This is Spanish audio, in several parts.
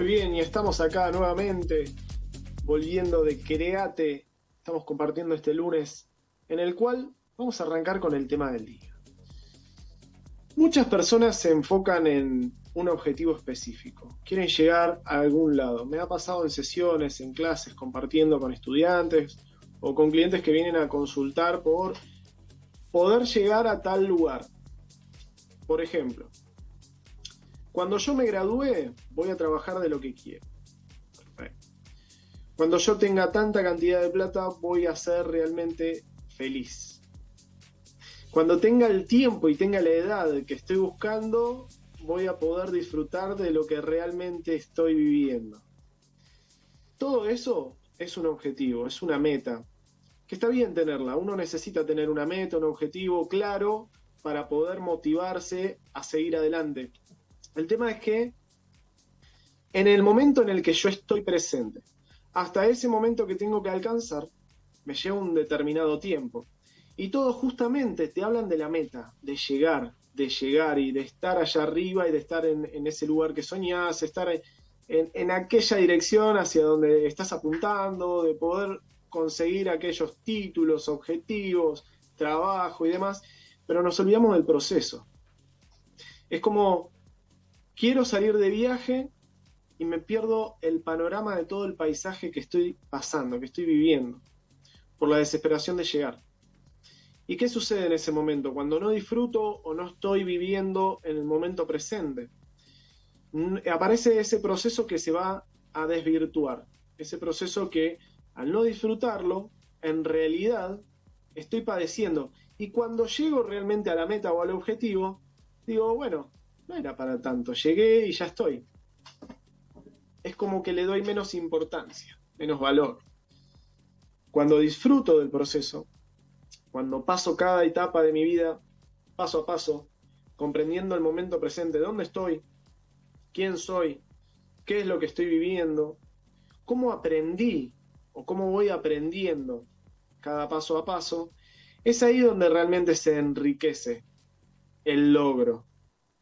Muy bien, y estamos acá nuevamente, volviendo de Create. Estamos compartiendo este lunes, en el cual vamos a arrancar con el tema del día. Muchas personas se enfocan en un objetivo específico, quieren llegar a algún lado. Me ha pasado en sesiones, en clases, compartiendo con estudiantes o con clientes que vienen a consultar por poder llegar a tal lugar. Por ejemplo, cuando yo me gradúe, voy a trabajar de lo que quiero. Cuando yo tenga tanta cantidad de plata, voy a ser realmente feliz. Cuando tenga el tiempo y tenga la edad que estoy buscando, voy a poder disfrutar de lo que realmente estoy viviendo. Todo eso es un objetivo, es una meta, que está bien tenerla. Uno necesita tener una meta, un objetivo claro para poder motivarse a seguir adelante. El tema es que en el momento en el que yo estoy presente, hasta ese momento que tengo que alcanzar, me lleva un determinado tiempo. Y todos justamente te hablan de la meta, de llegar, de llegar y de estar allá arriba y de estar en, ese lugar que soñás, estar en, en aquella dirección hacia donde estás apuntando, de poder conseguir aquellos títulos, objetivos, trabajo y demás, pero nos olvidamos del proceso. Es como quiero salir de viaje y me pierdo el panorama de todo el paisaje que estoy pasando, que estoy viviendo, por la desesperación de llegar. ¿Y qué sucede en ese momento? Cuando no disfruto o no estoy viviendo en el momento presente. Aparece ese proceso que se va a desvirtuar, ese proceso que al no disfrutarlo, en realidad estoy padeciendo. Y cuando llego realmente a la meta o al objetivo, digo, bueno, no era para tanto, llegué y ya estoy. Es como que le doy menos importancia, menos valor. Cuando disfruto del proceso, cuando paso cada etapa de mi vida, paso a paso, comprendiendo el momento presente, dónde estoy, quién soy, qué es lo que estoy viviendo, cómo aprendí o cómo voy aprendiendo cada paso a paso, es ahí donde realmente se enriquece el logro,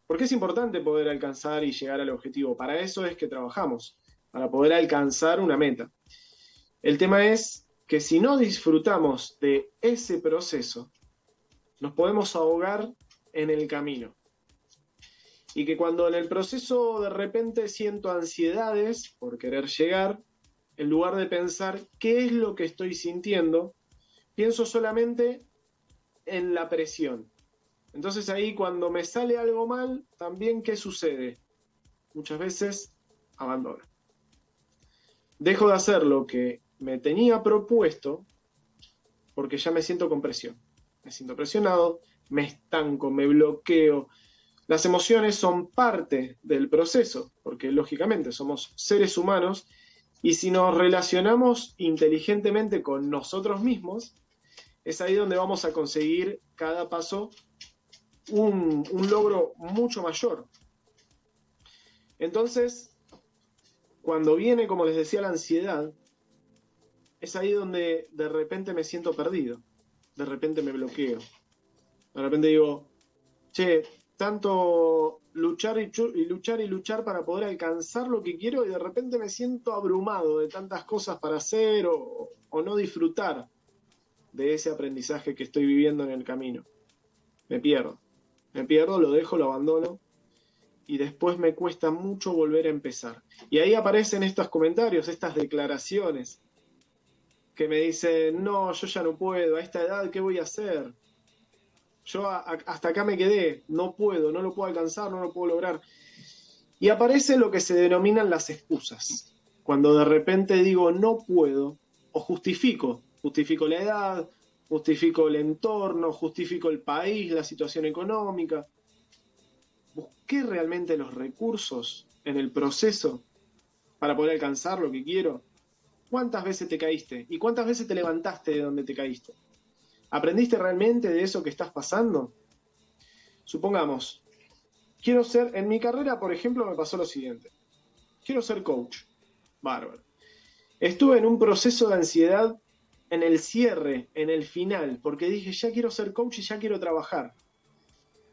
porque es importante poder alcanzar y llegar al objetivo. Para eso es que trabajamos, para poder alcanzar una meta. El tema es que si no disfrutamos de ese proceso, nos podemos ahogar en el camino. Y que cuando en el proceso de repente siento ansiedades por querer llegar, en lugar de pensar qué es lo que estoy sintiendo, pienso solamente en la presión, entonces ahí cuando me sale algo mal, también ¿qué sucede? Muchas veces abandono. Dejo de hacer lo que me tenía propuesto porque ya me siento con presión. Me siento presionado, me estanco, me bloqueo. Las emociones son parte del proceso, porque lógicamente somos seres humanos y si nos relacionamos inteligentemente con nosotros mismos, es ahí donde vamos a conseguir cada paso un, logro mucho mayor. Entonces, cuando viene, como les decía, la ansiedad, es ahí donde de repente me siento perdido, de repente me bloqueo, de repente digo, che, tanto luchar y, luchar y luchar para poder alcanzar lo que quiero y de repente me siento abrumado de tantas cosas para hacer o no disfrutar de ese aprendizaje que estoy viviendo en el camino. Me pierdo. Me pierdo, lo dejo, lo abandono y después me cuesta mucho volver a empezar. Y ahí aparecen estos comentarios, estas declaraciones que me dicen, no, yo ya no puedo, a esta edad, ¿qué voy a hacer? Yo hasta acá me quedé, no puedo, no lo puedo alcanzar, no lo puedo lograr. Y aparece lo que se denominan las excusas. Cuando de repente digo no puedo, o justifico, justifico la edad, justifico el entorno, justifico el país, la situación económica. Busqué realmente los recursos en el proceso para poder alcanzar lo que quiero. ¿Cuántas veces te caíste? ¿Y cuántas veces te levantaste de donde te caíste? ¿Aprendiste realmente de eso que estás pasando? Supongamos, quiero ser, en mi carrera, por ejemplo, me pasó lo siguiente. Quiero ser coach. Bárbaro. Estuve en un proceso de ansiedad en el cierre, en el final, porque dije, ya quiero ser coach y ya quiero trabajar.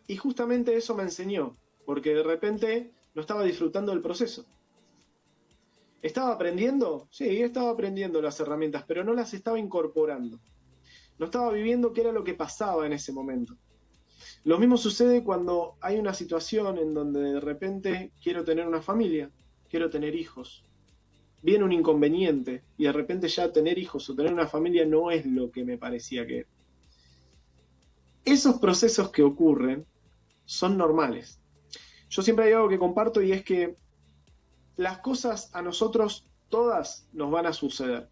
Y justamente eso me enseñó, porque de repente no estaba disfrutando del proceso. ¿Estaba aprendiendo? Sí, estaba aprendiendo las herramientas, pero no las estaba incorporando. No estaba viviendo qué era lo que pasaba en ese momento. Lo mismo sucede cuando hay una situación en donde de repente quiero tener una familia, quiero tener hijos. Viene un inconveniente y de repente ya tener hijos o tener una familia no es lo que me parecía que era. Esos procesos que ocurren son normales. Yo siempre hay algo que comparto y es que las cosas a nosotros todas nos van a suceder.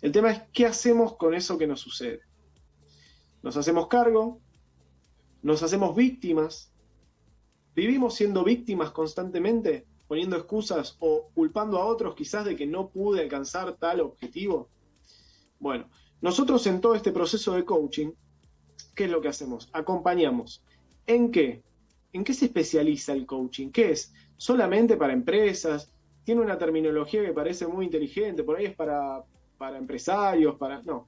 El tema es qué hacemos con eso que nos sucede. Nos hacemos cargo, nos hacemos víctimas, vivimos siendo víctimas constantemente, poniendo excusas o culpando a otros quizás de que no pude alcanzar tal objetivo. Bueno, nosotros en todo este proceso de coaching, ¿qué es lo que hacemos? Acompañamos. ¿En qué? ¿En qué se especializa el coaching? ¿Qué es? ¿Solamente para empresas? Tiene una terminología que parece muy inteligente, por ahí es para, para empresarios, para... No.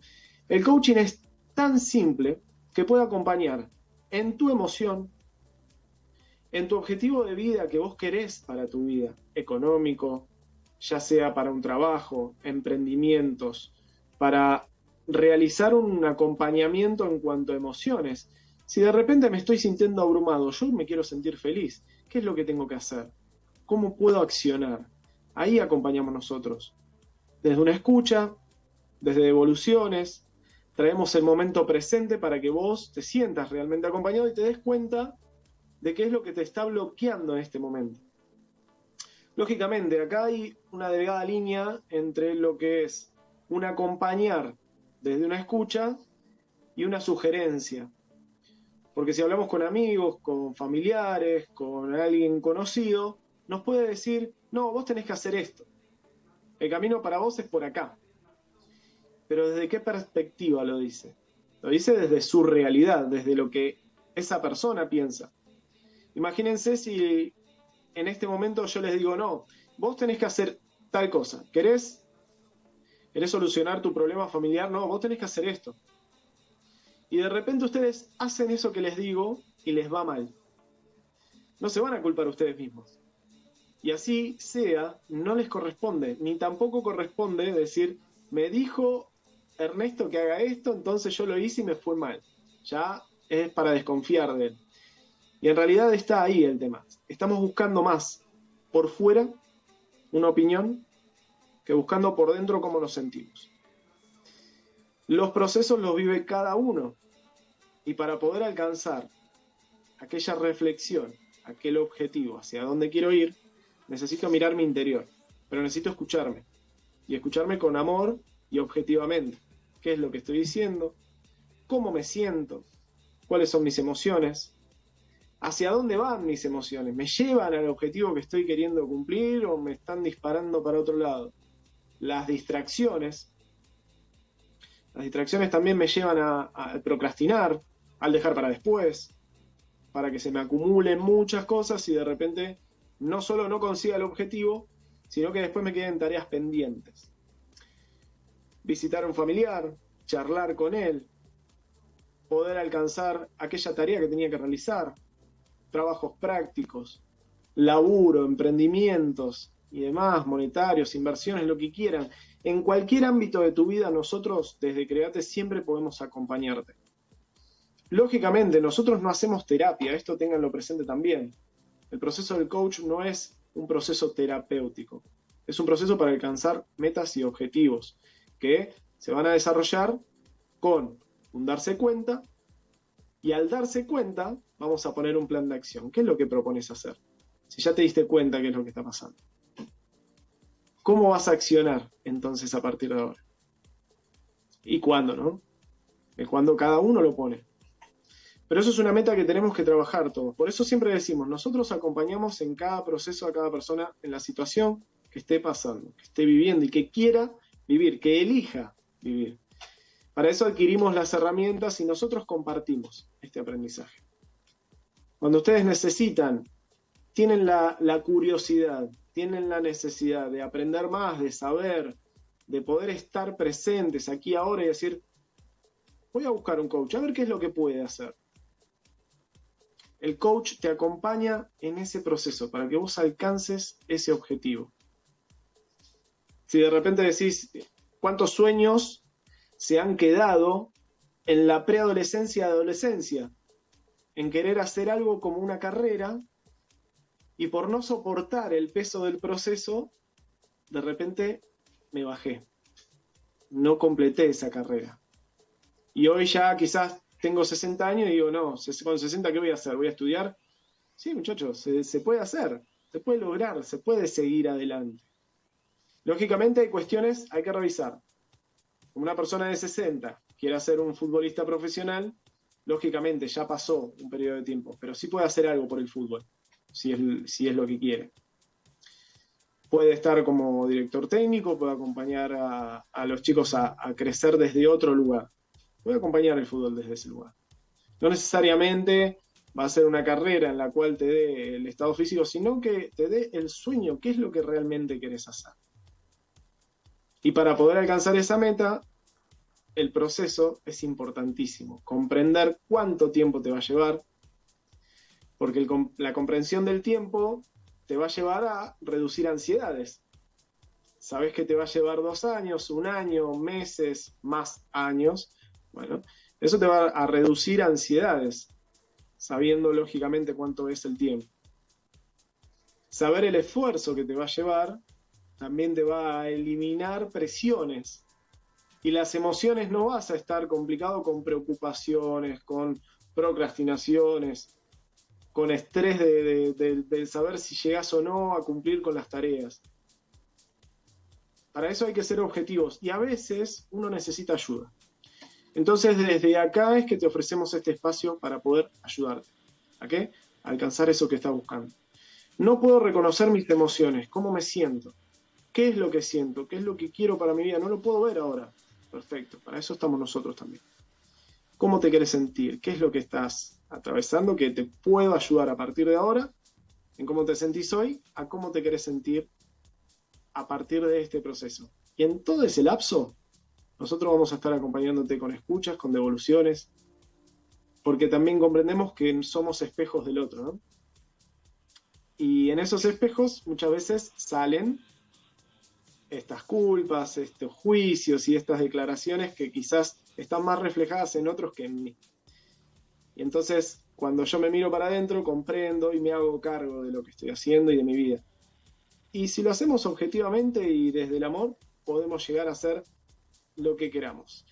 El coaching es tan simple que puede acompañar en tu emoción, en tu objetivo de vida que vos querés para tu vida, económico, ya sea para un trabajo, emprendimientos, para realizar un acompañamiento en cuanto a emociones. Si de repente me estoy sintiendo abrumado, yo me quiero sentir feliz, ¿qué es lo que tengo que hacer? ¿Cómo puedo accionar? Ahí acompañamos nosotros. Desde una escucha, desde devoluciones, traemos el momento presente para que vos te sientas realmente acompañado y te des cuenta de qué es lo que te está bloqueando en este momento. Lógicamente, acá hay una delgada línea entre lo que es un acompañar desde una escucha y una sugerencia. Porque si hablamos con amigos, con familiares, con alguien conocido, nos puede decir, no, vos tenés que hacer esto. El camino para vos es por acá. Pero ¿desde qué perspectiva lo dice? Lo dice desde su realidad, desde lo que esa persona piensa. Imagínense si en este momento yo les digo, no, vos tenés que hacer tal cosa. ¿Querés, ¿Querés solucionar tu problema familiar? No, vos tenés que hacer esto. Y de repente ustedes hacen eso que les digo y les va mal. No se van a culpar ustedes mismos. Y así sea, no les corresponde, ni tampoco corresponde decir, me dijo Ernesto que haga esto, entonces yo lo hice y me fue mal. Ya es para desconfiar de él. Y en realidad está ahí el tema. Estamos buscando más por fuera una opinión que buscando por dentro cómo nos sentimos. Los procesos los vive cada uno. Y para poder alcanzar aquella reflexión, aquel objetivo, hacia dónde quiero ir, necesito mirar mi interior. Pero necesito escucharme. Y escucharme con amor y objetivamente. ¿Qué es lo que estoy diciendo? ¿Cómo me siento? ¿Cuáles son mis emociones? ¿Hacia dónde van mis emociones? ¿Me llevan al objetivo que estoy queriendo cumplir o me están disparando para otro lado? Las distracciones. Las distracciones también me llevan a, procrastinar, al dejar para después, para que se me acumulen muchas cosas y de repente no solo no consiga el objetivo, sino que después me queden tareas pendientes visitar a un familiar, charlar con él, poder alcanzar aquella tarea que tenía que realizar, trabajos prácticos, laburo, emprendimientos y demás, monetarios, inversiones, lo que quieran. En cualquier ámbito de tu vida, nosotros desde Create siempre podemos acompañarte. Lógicamente, nosotros no hacemos terapia, esto tenganlo presente también. El proceso del coach no es un proceso terapéutico, es un proceso para alcanzar metas y objetivos que se van a desarrollar con un darse cuenta y al darse cuenta vamos a poner un plan de acción. ¿Qué es lo que propones hacer? Si ya te diste cuenta qué es lo que está pasando. ¿Cómo vas a accionar entonces a partir de ahora? ¿Y cuándo, no? El cuándo cada uno lo pone. Pero eso es una meta que tenemos que trabajar todos. Por eso siempre decimos, nosotros acompañamos en cada proceso a cada persona en la situación que esté pasando, que esté viviendo y que quiera vivir, que elija vivir. Para eso adquirimos las herramientas y nosotros compartimos este aprendizaje. Cuando ustedes necesitan, tienen la, curiosidad, tienen la necesidad de aprender más, de saber, de poder estar presentes aquí ahora y decir, voy a buscar un coach, a ver qué es lo que puede hacer. El coach te acompaña en ese proceso para que vos alcances ese objetivo. Si de repente decís cuántos sueños se han quedado en la preadolescencia adolescencia, en querer hacer algo como una carrera y por no soportar el peso del proceso, de repente me bajé. No completé esa carrera. Y hoy ya quizás tengo 60 años y digo, no, con 60, ¿qué voy a hacer? ¿Voy a estudiar? Sí, muchachos, se, se puede hacer, se puede lograr, se puede seguir adelante. Lógicamente hay cuestiones, hay que revisar. Una persona de 60 quiere ser un futbolista profesional, lógicamente ya pasó un periodo de tiempo, pero sí puede hacer algo por el fútbol, si es, si es lo que quiere. Puede estar como director técnico, puede acompañar a, los chicos a, a, crecer desde otro lugar. Puede acompañar el fútbol desde ese lugar. No necesariamente va a ser una carrera en la cual te dé el estado físico, sino que te dé el sueño, qué es lo que realmente querés hacer. Y para poder alcanzar esa meta, el proceso es importantísimo. Comprender cuánto tiempo te va a llevar, porque la comprensión del tiempo te va a llevar a reducir ansiedades. Sabes que te va a llevar dos años, un año, meses, más años. Bueno, eso te va a reducir ansiedades, sabiendo lógicamente cuánto es el tiempo. Saber el esfuerzo que te va a llevar también te va a eliminar presiones. Y las emociones no vas a estar complicado con preocupaciones, con procrastinaciones, con estrés de, saber si llegas o no a cumplir con las tareas. Para eso hay que ser objetivos y a veces uno necesita ayuda. Entonces desde acá es que te ofrecemos este espacio para poder ayudarte. ¿A qué? A alcanzar eso que estás buscando. No puedo reconocer mis emociones, cómo me siento. ¿Qué es lo que siento? ¿Qué es lo que quiero para mi vida? No lo puedo ver ahora. Perfecto, para eso estamos nosotros también. ¿Cómo te quieres sentir? ¿Qué es lo que estás atravesando que te puedo ayudar a partir de ahora en cómo te sentís hoy a cómo te quieres sentir a partir de este proceso? Y en todo ese lapso, nosotros vamos a estar acompañándote con escuchas, con devoluciones, porque también comprendemos que somos espejos del otro, ¿no? Y en esos espejos muchas veces salen estas culpas, estos juicios y estas declaraciones que quizás están más reflejadas en otros que en mí. Y entonces, cuando yo me miro para adentro, comprendo y me hago cargo de lo que estoy haciendo y de mi vida. Y si lo hacemos objetivamente y desde el amor, podemos llegar a hacer lo que queramos.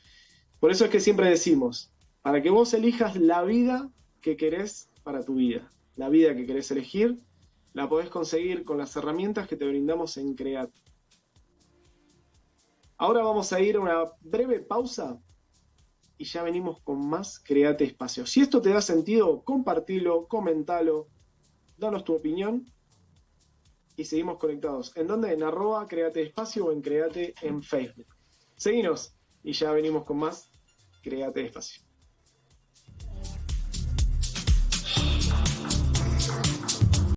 Por eso es que siempre decimos, para que vos elijas la vida que querés para tu vida, la vida que querés elegir, la podés conseguir con las herramientas que te brindamos en Create. Ahora vamos a ir a una breve pausa y ya venimos con más Create Espacio. Si esto te da sentido, compartilo, comentalo, danos tu opinión y seguimos conectados. ¿En dónde? En arroba Create Espacio o en Create en Facebook. Seguinos y ya venimos con más Create Espacio.